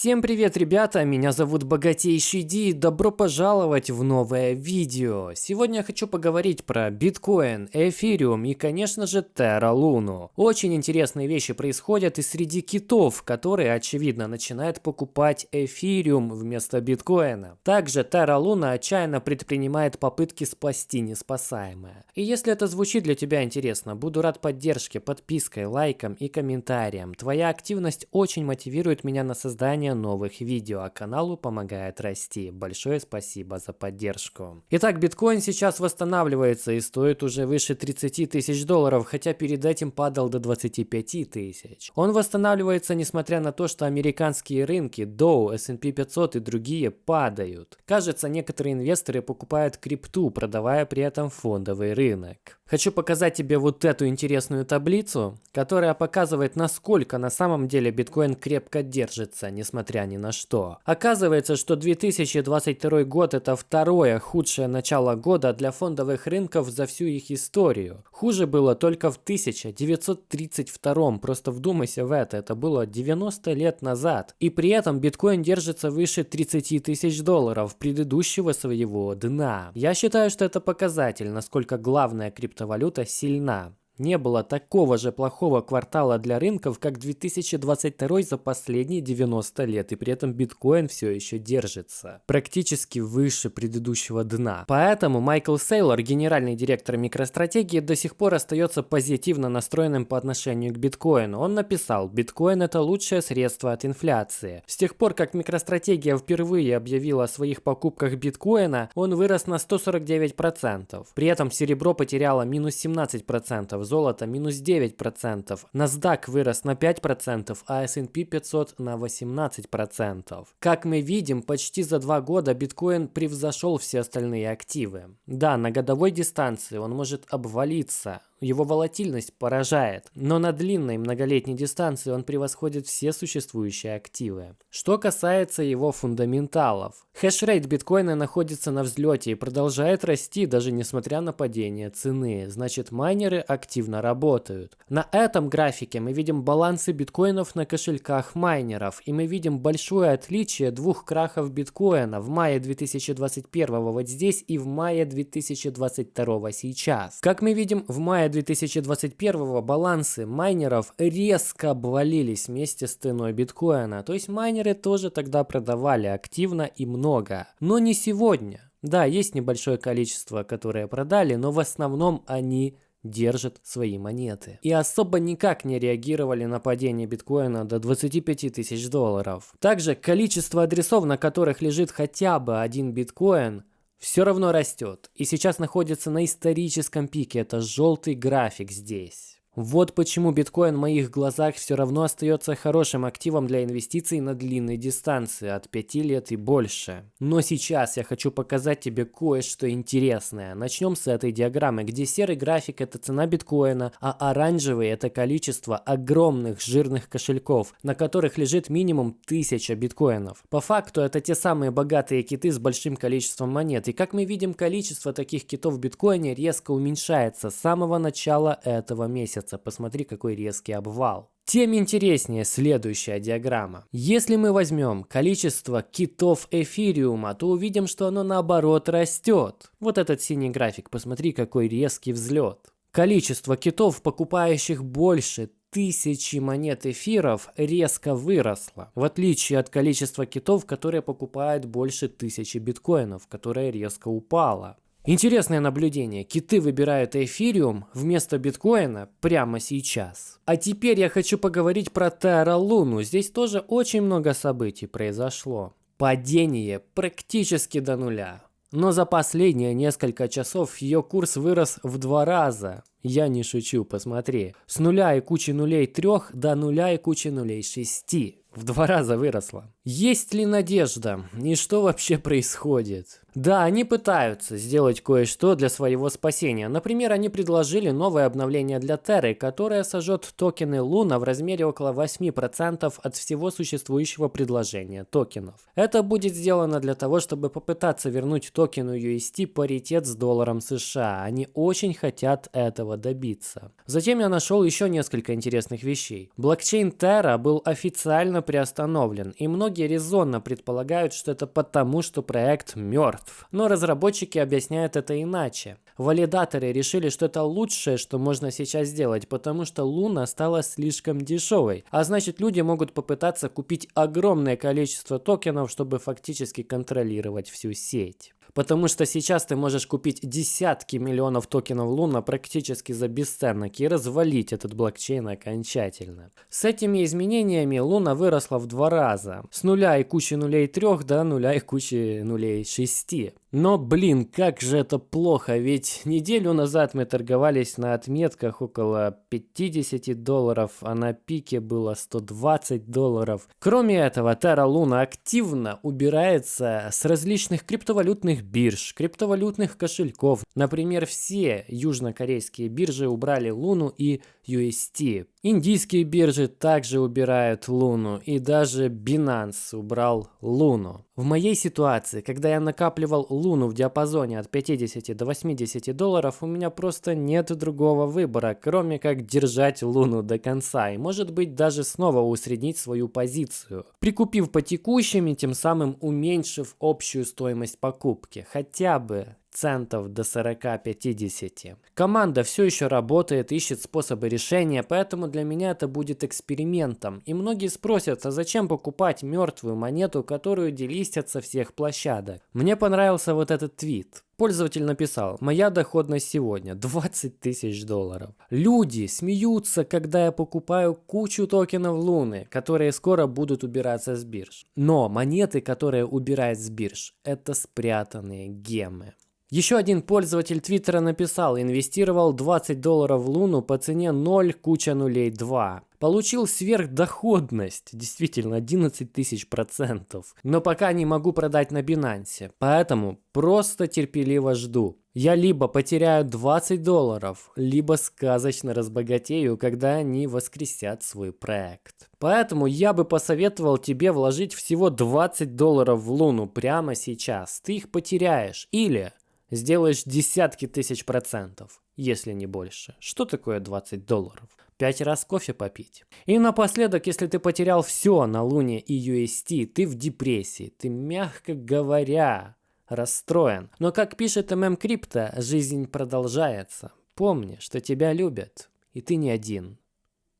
Всем привет, ребята! Меня зовут Богатейший Ди и добро пожаловать в новое видео. Сегодня я хочу поговорить про биткоин, эфириум и, конечно же, Terra Luna. Очень интересные вещи происходят и среди китов, которые, очевидно, начинают покупать эфириум вместо биткоина. Также Terra Luna отчаянно предпринимает попытки спасти неспасаемое. И если это звучит для тебя интересно, буду рад поддержке, подпиской, лайком и комментариям. Твоя активность очень мотивирует меня на создание создания новых видео, а каналу помогает расти. Большое спасибо за поддержку. Итак, биткоин сейчас восстанавливается и стоит уже выше 30 тысяч долларов, хотя перед этим падал до 25 тысяч. Он восстанавливается несмотря на то, что американские рынки, Dow, S&P 500 и другие падают. Кажется, некоторые инвесторы покупают крипту, продавая при этом фондовый рынок. Хочу показать тебе вот эту интересную таблицу, которая показывает, насколько на самом деле биткоин крепко держится, несмотря ни на что. Оказывается, что 2022 год это второе худшее начало года для фондовых рынков за всю их историю. Хуже было только в 1932, просто вдумайся в это, это было 90 лет назад. И при этом биткоин держится выше 30 тысяч долларов предыдущего своего дна. Я считаю, что это показатель, насколько главная криптовалюта сильна. Не было такого же плохого квартала для рынков, как 2022 за последние 90 лет, и при этом биткоин все еще держится. Практически выше предыдущего дна. Поэтому Майкл Сейлор, генеральный директор микростратегии, до сих пор остается позитивно настроенным по отношению к биткоину. Он написал, биткоин это лучшее средство от инфляции. С тех пор, как микростратегия впервые объявила о своих покупках биткоина, он вырос на 149%. При этом серебро потеряло минус 17%, золото минус 9%, NASDAQ вырос на 5%, а S&P 500 на 18%. Как мы видим, почти за два года биткоин превзошел все остальные активы. Да, на годовой дистанции он может обвалиться, его волатильность поражает, но на длинной многолетней дистанции он превосходит все существующие активы. Что касается его фундаменталов. Хешрейт биткоина находится на взлете и продолжает расти даже несмотря на падение цены, значит майнеры активно работают. На этом графике мы видим балансы биткоинов на кошельках майнеров и мы видим большое отличие двух крахов биткоина в мае 2021 вот здесь и в мае 2022 сейчас. Как мы видим в мае мая 2021 балансы майнеров резко обвалились вместе с ценой биткоина. То есть майнеры тоже тогда продавали активно и много. Но не сегодня. Да, есть небольшое количество, которые продали, но в основном они держат свои монеты. И особо никак не реагировали на падение биткоина до 25 тысяч долларов. Также количество адресов, на которых лежит хотя бы один биткоин, все равно растет. И сейчас находится на историческом пике. Это желтый график здесь. Вот почему биткоин в моих глазах все равно остается хорошим активом для инвестиций на длинной дистанции, от 5 лет и больше. Но сейчас я хочу показать тебе кое-что интересное. Начнем с этой диаграммы, где серый график это цена биткоина, а оранжевый это количество огромных жирных кошельков, на которых лежит минимум 1000 биткоинов. По факту это те самые богатые киты с большим количеством монет. И как мы видим, количество таких китов в биткоине резко уменьшается с самого начала этого месяца месяца. Посмотри, какой резкий обвал. Тем интереснее следующая диаграмма. Если мы возьмем количество китов эфириума, то увидим, что оно наоборот растет. Вот этот синий график, посмотри, какой резкий взлет. Количество китов, покупающих больше тысячи монет эфиров резко выросло, в отличие от количества китов, которые покупают больше тысячи биткоинов, которое резко упало. Интересное наблюдение. Киты выбирают эфириум вместо биткоина прямо сейчас. А теперь я хочу поговорить про Terra Luna. Здесь тоже очень много событий произошло. Падение практически до нуля. Но за последние несколько часов ее курс вырос в два раза. Я не шучу, посмотри. С нуля и кучи нулей трех до нуля и кучи нулей шести. В два раза выросла. Есть ли надежда? И что вообще происходит? Да, они пытаются сделать кое-что для своего спасения. Например, они предложили новое обновление для Терры, которое сожжет токены Луна в размере около 8% от всего существующего предложения токенов. Это будет сделано для того, чтобы попытаться вернуть токену UST паритет с долларом США. Они очень хотят этого добиться. Затем я нашел еще несколько интересных вещей. Блокчейн Terra был официально приостановлен, и многие резонно предполагают, что это потому, что проект мертв. Но разработчики объясняют это иначе. Валидаторы решили, что это лучшее, что можно сейчас сделать, потому что Луна стала слишком дешевой. А значит, люди могут попытаться купить огромное количество токенов, чтобы фактически контролировать всю сеть. Потому что сейчас ты можешь купить десятки миллионов токенов Луна практически за бесценок и развалить этот блокчейн окончательно. С этими изменениями Луна выросла в два раза. С нуля и кучи нулей трех до нуля и кучи нулей шести. Но, блин, как же это плохо, ведь неделю назад мы торговались на отметках около 50 долларов, а на пике было 120 долларов. Кроме этого, Terra Luna активно убирается с различных криптовалютных бирж, криптовалютных кошельков. Например, все южнокорейские биржи убрали Луну и UST. Индийские биржи также убирают Луну, и даже Binance убрал Луну. В моей ситуации, когда я накапливал Луну в диапазоне от 50 до 80 долларов, у меня просто нет другого выбора, кроме как держать Луну до конца и может быть даже снова усреднить свою позицию, прикупив по текущим тем самым уменьшив общую стоимость покупки, хотя бы центов до 40-50. Команда все еще работает, ищет способы решения, поэтому для меня это будет экспериментом. И многие спросят, а зачем покупать мертвую монету, которую делистят со всех площадок? Мне понравился вот этот твит. Пользователь написал, моя доходность сегодня 20 тысяч долларов. Люди смеются, когда я покупаю кучу токенов Луны, которые скоро будут убираться с бирж. Но монеты, которые убирают с бирж, это спрятанные гемы. Еще один пользователь Твиттера написал, инвестировал 20 долларов в Луну по цене 0, куча нулей 2. Получил сверхдоходность, действительно 11 тысяч процентов. Но пока не могу продать на Бинансе, поэтому просто терпеливо жду. Я либо потеряю 20 долларов, либо сказочно разбогатею, когда они воскресят свой проект. Поэтому я бы посоветовал тебе вложить всего 20 долларов в Луну прямо сейчас. Ты их потеряешь. Или сделаешь десятки тысяч процентов, если не больше. Что такое 20 долларов? Пять раз кофе попить. И напоследок, если ты потерял все на Луне и UST, ты в депрессии, ты, мягко говоря, расстроен. Но как пишет ММ Крипто, жизнь продолжается. Помни, что тебя любят, и ты не один.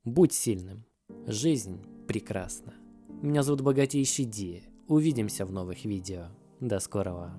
Будь сильным. Жизнь прекрасна. Меня зовут Богатейший Ди. Увидимся в новых видео. До скорого.